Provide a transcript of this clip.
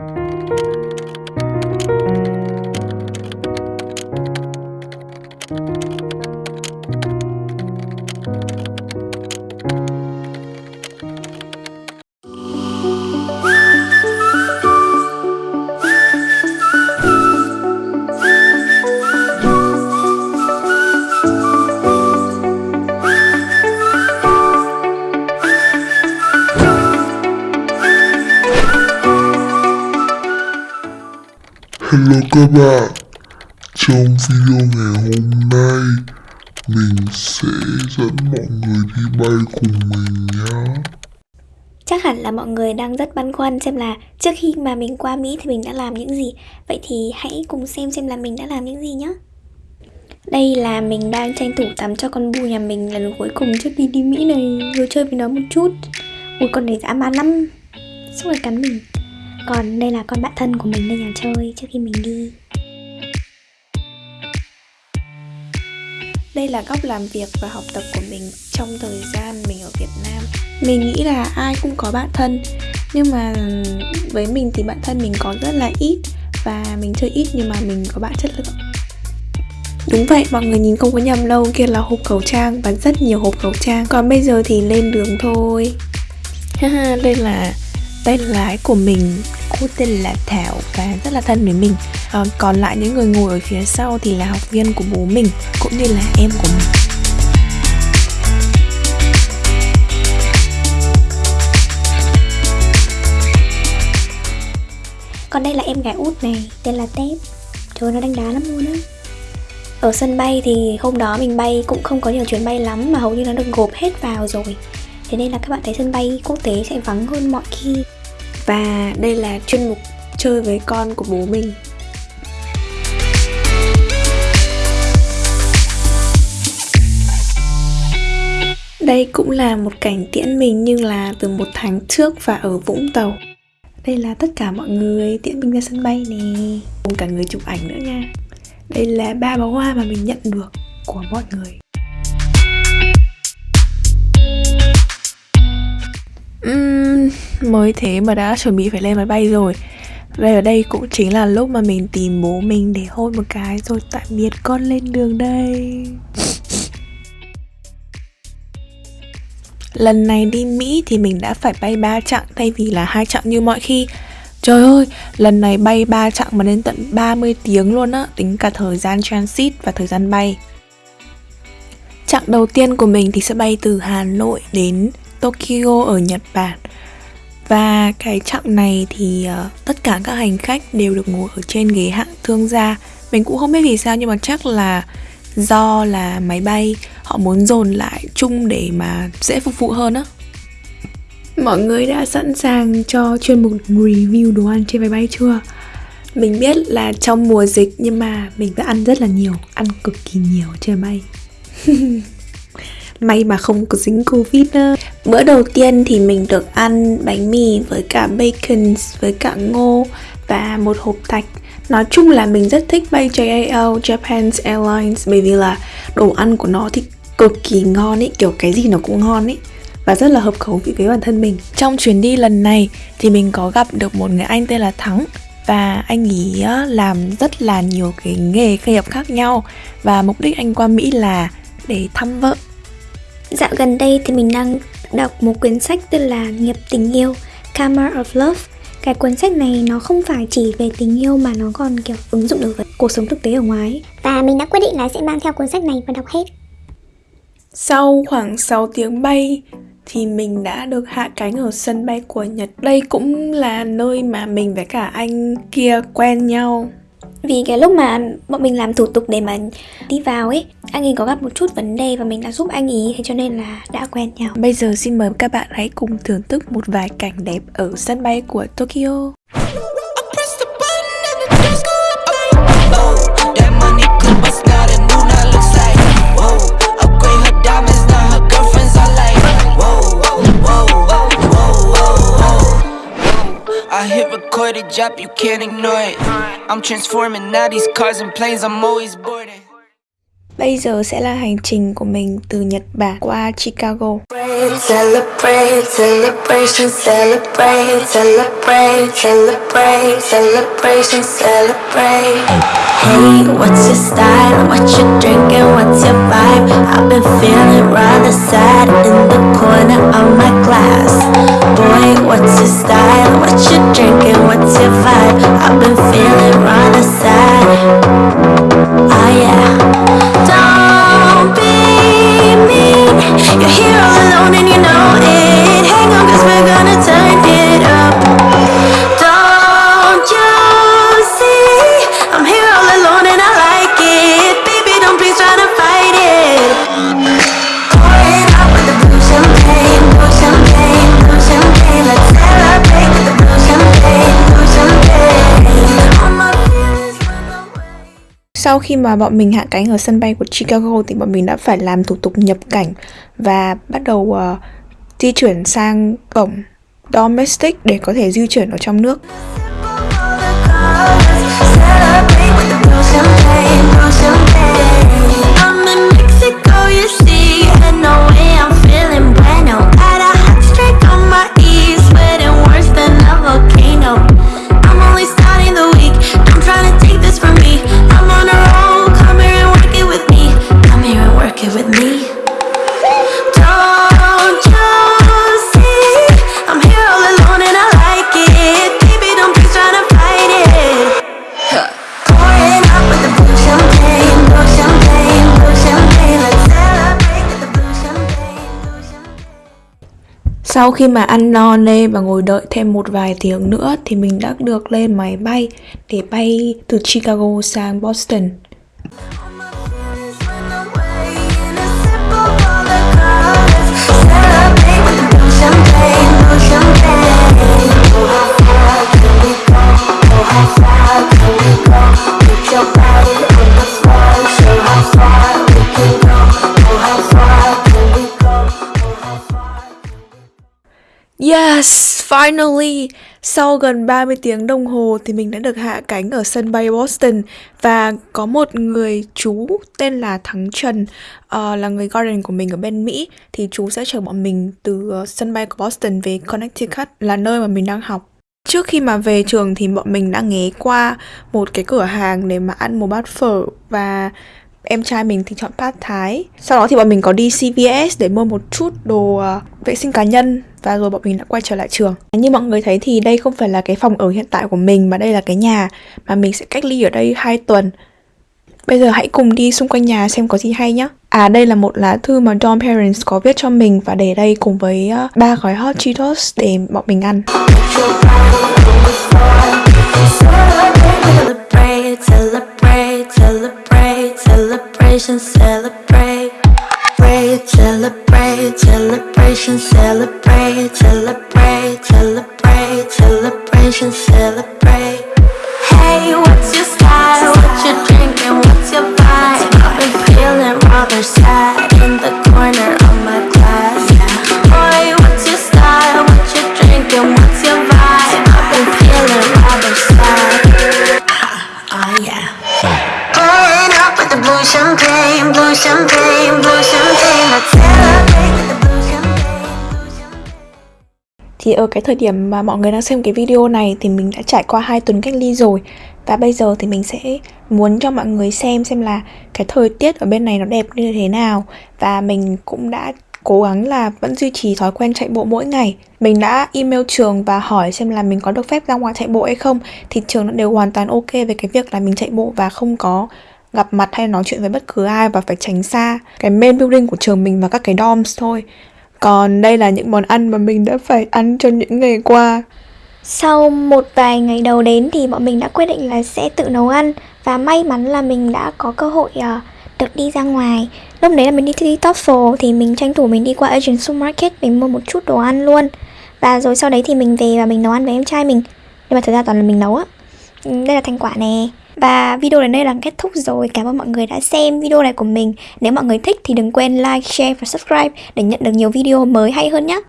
Música các bạn, trong video ngày hôm nay mình sẽ dẫn mọi người đi bay cùng mình nhé. Chắc hẳn là mọi người đang rất băn khoăn xem là trước khi mà mình qua Mỹ thì mình đã làm những gì. Vậy thì hãy cùng xem xem là mình đã làm những gì nhé Đây là mình đang tranh thủ tắm cho con bu nhà mình lần cuối cùng trước khi đi Mỹ này. Rồi chơi với nó một chút. Ui con này dã man lắm. Suốt ngày cắn mình. Còn đây là con bạn thân của mình lên nhà chơi trước khi mình đi. Đây là góc làm việc và học tập của mình trong thời gian mình ở Việt Nam. Mình nghĩ là ai cũng có bạn thân Nhưng mà với mình thì bạn thân mình có rất là ít Và mình chơi ít nhưng mà mình có bạn chất lượng. Đúng vậy, mọi người nhìn không có nhầm đâu Kia là hộp khẩu trang và rất nhiều hộp khẩu trang. Còn bây giờ thì lên đường thôi. Haha, đây là tay lái của mình Tên là Thảo và rất là thân với mình. À, Còn lại những người ngồi ở phía sau thì là học viên của bố mình Cũng như là em của mình. Còn đây là em gái út này, tên là Tép. Trời nó đánh đá lắm luôn á. Ở sân bay thì hôm đó mình bay cũng không có nhiều chuyến bay lắm Mà hầu như nó được gộp hết vào rồi. Thế nên là các bạn thấy sân bay quốc tế sẽ vắng hơn mọi khi. Và đây là chuyên mục chơi với con của bố mình. Đây cũng là một cảnh tiễn mình nhưng là từ một tháng trước và ở Vũng Tàu. Đây là tất cả mọi người tiễn mình ra sân bay nè. Cùng cả người chụp ảnh nữa nha. Đây là ba bó hoa mà mình nhận được của mọi người. Uhm, mới thế mà đã chuẩn bị phải lên máy bay rồi. Vậy ở đây cũng chính là lúc mà mình tìm bố mình để hôn một cái rồi tạm biệt con lên đường đây. Lần này đi Mỹ thì mình đã phải bay 3 chặng thay vì là hai chặng như mọi khi. Trời ơi, lần này bay 3 chặng mà đến tận 30 tiếng luôn á, tính cả thời gian transit và thời gian bay. Chặng đầu tiên của mình thì sẽ bay từ Hà Nội đến Tokyo ở Nhật Bản và cái chặng này thì uh, tất cả các hành khách đều được ngồi ở trên ghế hạng thương gia Mình cũng không biết vì sao nhưng mà chắc là do là máy bay họ muốn dồn lại chung để mà dễ phục vụ hơn á Mọi người đã sẵn sàng cho chuyên mục review đồ ăn trên máy bay chưa? Mình biết là trong mùa dịch nhưng mà mình đã ăn rất là nhiều, ăn cực kỳ nhiều trên máy bay May mà không có dính Covid đó. Bữa đầu tiên thì mình được ăn bánh mì với cả bacon, với cả ngô và một hộp thạch Nói chung là mình rất thích bay JAL, Japan Airlines Bởi vì là đồ ăn của nó thì cực kỳ ngon ấy, kiểu cái gì nó cũng ngon ấy và rất là hợp khẩu vị với bản thân mình. Trong chuyến đi lần này thì mình có gặp được một người anh tên là Thắng và anh ấy làm rất là nhiều cái nghề nghiệp khác nhau và mục đích anh qua Mỹ là để thăm vợ Dạo gần đây thì mình đang đọc một quyển sách tên là Nghiệp tình yêu Karma of Love. Cái cuốn sách này nó không phải chỉ về tình yêu mà nó còn kiểu ứng dụng được với cuộc sống thực tế ở ngoài Và mình đã quyết định là sẽ mang theo cuốn sách này và đọc hết. Sau khoảng 6 tiếng bay thì mình đã được hạ cánh ở sân bay của Nhật. Đây cũng là nơi mà mình với cả anh kia quen nhau vì cái lúc mà bọn mình làm thủ tục để mà đi vào ấy, Anh ấy có gặp một chút vấn đề và mình đã giúp anh ấy, Thế cho nên là đã quen nhau. Bây giờ xin mời các bạn hãy cùng thưởng thức một vài cảnh đẹp ở sân bay của Tokyo. A drop, you can't ignore it. I'm transforming now these cars and planes, I'm always boarding. Bây giờ sẽ là hành trình của mình từ Nhật Bản qua Chicago. Celebrate, celebration, celebrate, celebrate, celebrate, celebration, celebrate. Hey, what's your style? What you drinking? What's your vibe? I've been feeling rather sad in the corner of my class. Boy, what's your style? What you drinking? Sau khi mà bọn mình hạ cánh ở sân bay của Chicago thì bọn mình đã phải làm thủ tục nhập cảnh và bắt đầu uh, di chuyển sang cổng domestic để có thể di chuyển ở trong nước. Sau khi mà ăn no, nê và ngồi đợi thêm một vài tiếng nữa thì mình đã được lên máy bay để bay từ Chicago sang Boston. All my feelings run away in Yes, finally! Sau gần 30 tiếng đồng hồ thì mình đã được hạ cánh ở sân bay Boston và có một người chú tên là Thắng Trần uh, là người guardian của mình ở bên Mỹ thì chú sẽ chở bọn mình từ ờ, sân bay của Boston về Connecticut là nơi mà mình đang học. Trước khi mà về trường thì bọn mình đã ghé qua một cái cửa hàng để mà ăn một bát phở và em trai mình thì chọn pad thái. Sau đó thì bọn mình có đi CVS để mua một chút đồ ờ, vệ sinh cá nhân và rồi bọn mình đã quay trở lại trường. Như mọi người thấy thì đây không phải là cái phòng ở hiện tại của mình mà đây là cái nhà mà mình sẽ cách ly ở đây 2 tuần. Bây giờ hãy cùng đi xung quanh nhà xem có gì hay nhé. À đây là một lá thư mà Dom Parents có viết cho mình và để đây cùng với ờ, ba gói hot Cheetos để bọn mình ăn. Celebration, celebrate. Celebrate, celebrate, celebration, celebrate, Thì ở cái thời điểm mà mọi người đang xem cái video này thì mình đã trải qua 2 tuần cách ly rồi. Và bây giờ thì mình sẽ muốn cho mọi người xem xem là cái thời tiết ở bên này nó đẹp như thế nào. Và mình cũng đã cố gắng là vẫn duy trì thói quen chạy bộ mỗi ngày. Mình đã email trường và hỏi xem là mình có được phép ra ngoài chạy bộ hay không. Thì trường đã đều hoàn toàn ok về cái việc là mình chạy bộ và không có gặp mặt hay nói chuyện với bất cứ ai và phải tránh xa cái main building của trường mình và các cái dorms thôi còn đây là những món ăn mà mình đã phải ăn trong những ngày qua. Sau một vài ngày đầu đến thì bọn mình đã quyết định là sẽ tự nấu ăn. Và may mắn là mình đã có cơ hội uh, được đi ra ngoài. Lúc đấy là mình đi thi TOEFL thì mình tranh thủ mình đi qua Asian Supermarket Mình mua một chút đồ ăn luôn. Và rồi sau đấy thì mình về và mình nấu ăn với em trai mình. Nhưng mà thực ra toàn là mình nấu á. Ừ, đây là thành quả nè. Và video đến đây là kết thúc rồi. Cảm ơn mọi người đã xem video này của mình. Nếu mọi người thích thì đừng quên like, share và subscribe Để nhận được nhiều video mới hay hơn nhé